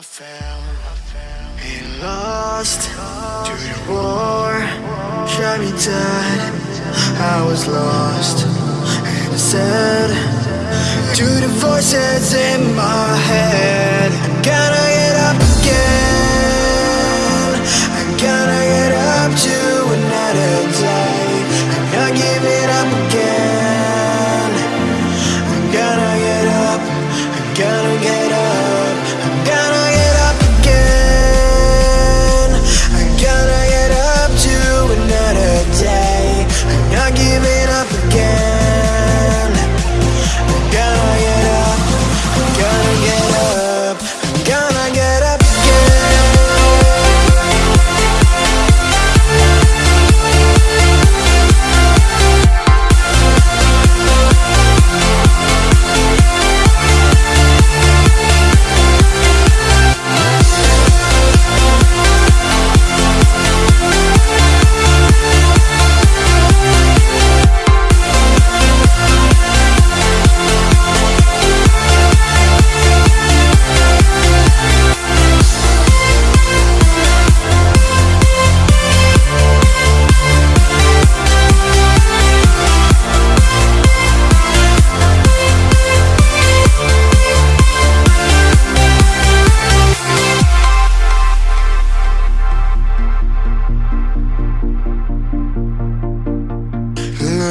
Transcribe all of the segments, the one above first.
I fell and lost to the war. Shot me dead. I was lost and I said to the voices in my head,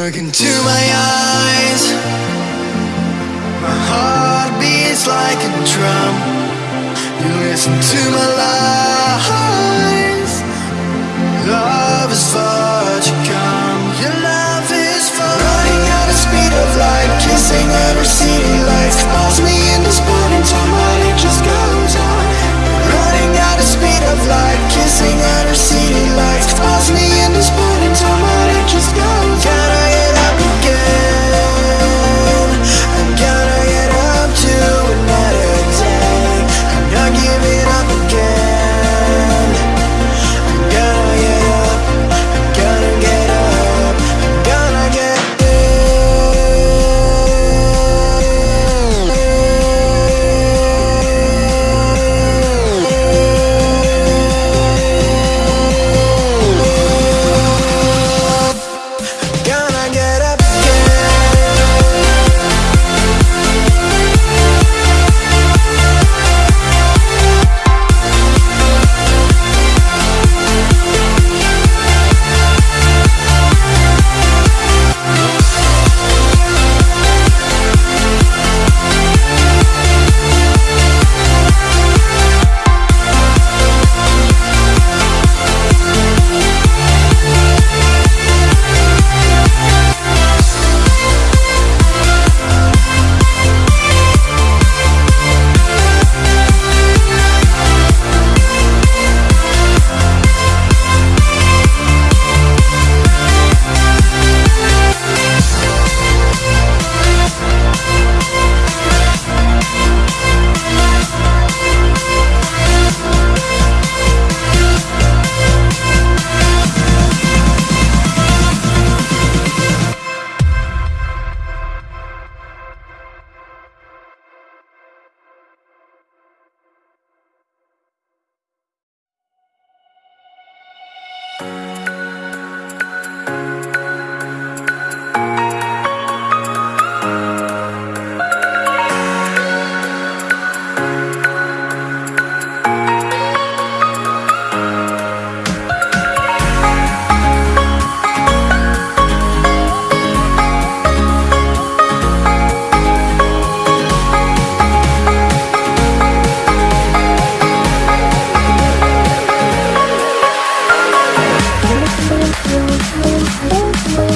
Look into my eyes. My heart beats like a drum. You listen to my lies.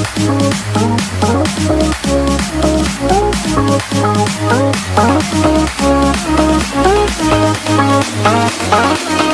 Thank you.